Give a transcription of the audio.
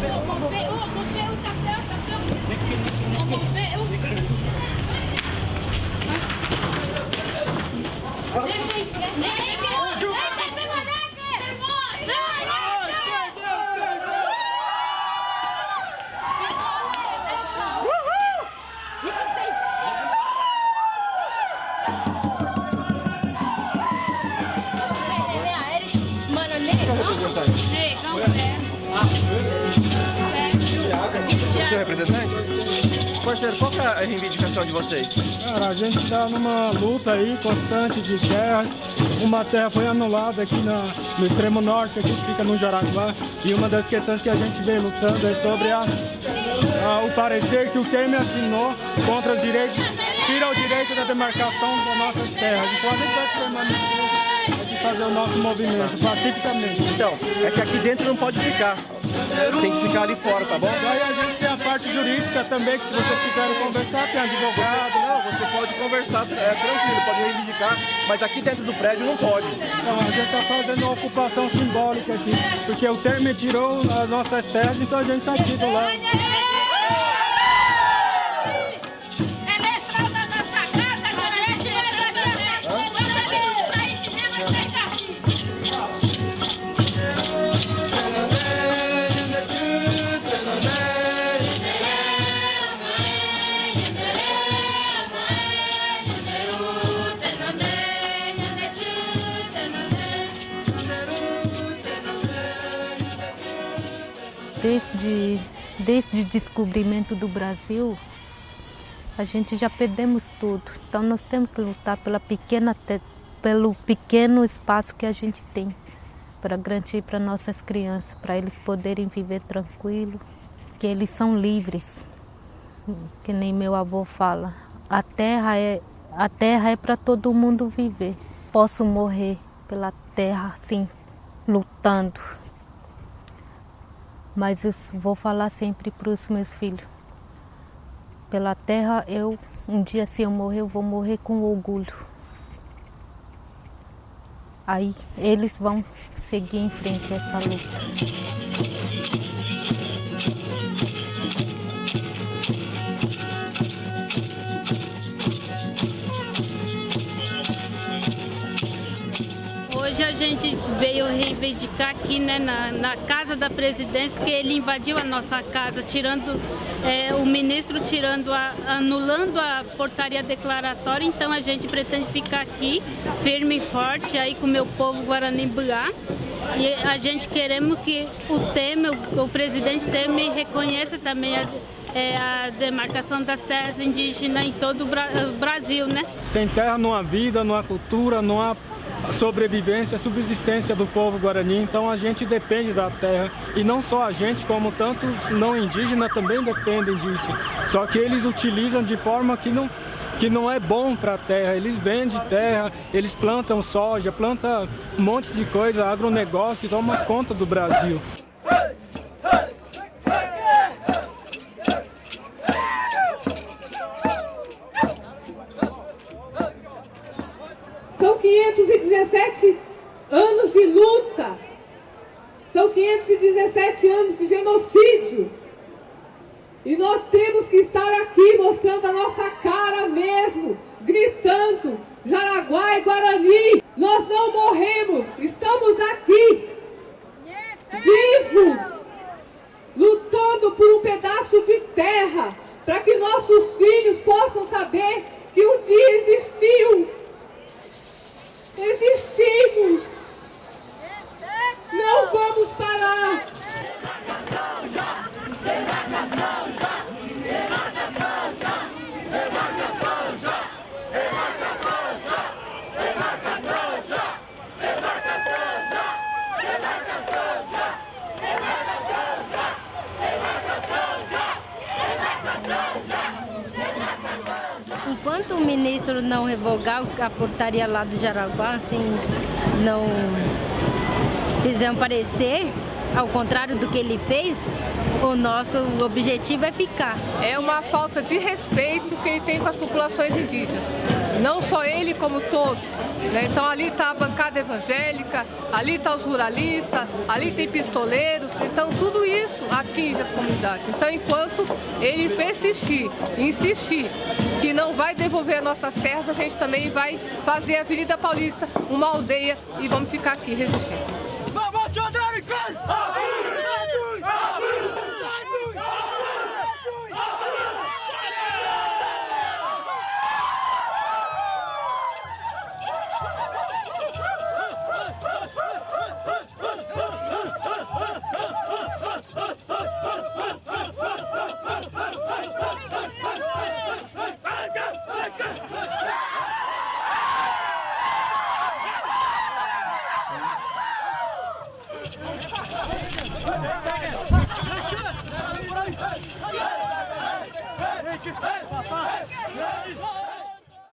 Negra! Negra! Negra! Negra! Negra! O seu representante? Parceiro, qual que é a reivindicação de vocês? Cara, a gente está numa luta aí constante de terras. Uma terra foi anulada aqui na, no extremo norte, aqui que fica no Jaraguá. E uma das questões que a gente vem lutando é sobre a, a, o parecer que o Temer assinou contra os direitos, tira o direito da demarcação das nossas terras. Então a gente vai permanecer fazer o nosso movimento pacificamente. Então, é que aqui dentro não pode ficar. Tem que ficar ali fora, tá bom? Daí a gente tem a parte jurídica também, que se vocês quiserem conversar, tem advogado. Não, você pode conversar, é tranquilo, pode reivindicar, mas aqui dentro do prédio não pode. Então, a gente está fazendo uma ocupação simbólica aqui, porque o Temer tirou as nossas terras, então a gente está aqui do lado. Desde, desde o descobrimento do Brasil, a gente já perdemos tudo. Então nós temos que lutar pela pequena, pelo pequeno espaço que a gente tem para garantir para nossas crianças, para eles poderem viver tranquilo, que eles são livres, que nem meu avô fala. A terra é a terra é para todo mundo viver. Posso morrer pela terra, assim, lutando. Mas vou falar sempre para os meus filhos. Pela terra, eu um dia se eu morrer, eu vou morrer com orgulho. Aí eles vão seguir em frente essa luta. Gente veio reivindicar aqui né, na, na casa da presidência, porque ele invadiu a nossa casa, tirando é, o ministro tirando a, anulando a portaria declaratória, então a gente pretende ficar aqui firme e forte aí com o meu povo Guarani Buá. E a gente queremos que o Temer, o, presidente Temer reconheça também a, é, a demarcação das terras indígenas em todo o Bra Brasil, né? Sem terra não há vida, não há cultura, não há sobrevivência, subsistência do povo guarani, então a gente depende da terra e não só a gente, como tantos não indígenas também dependem disso. Só que eles utilizam de forma que não que não é bom para a terra. Eles vendem terra, eles plantam soja, plantam um monte de coisa, agronegócio toma conta do Brasil. 517 anos de luta. São 517 anos de genocídio. E nós temos que estar aqui mostrando a nossa cara Enquanto o ministro não revogar a portaria lá do Jaraguá, assim, não fizer um parecer, ao contrário do que ele fez, o nosso objetivo é ficar. É uma falta de respeito que ele tem com as populações indígenas. Não só ele, como todos. Né? Então ali está a bancada evangélica, ali está os ruralistas, ali tem pistoleiros. Então tudo isso atinge as comunidades. Então enquanto ele persistir, insistir que não vai devolver as nossas terras, a gente também vai fazer a Avenida Paulista uma aldeia e vamos ficar aqui resistindo. Vem, vem, Hey!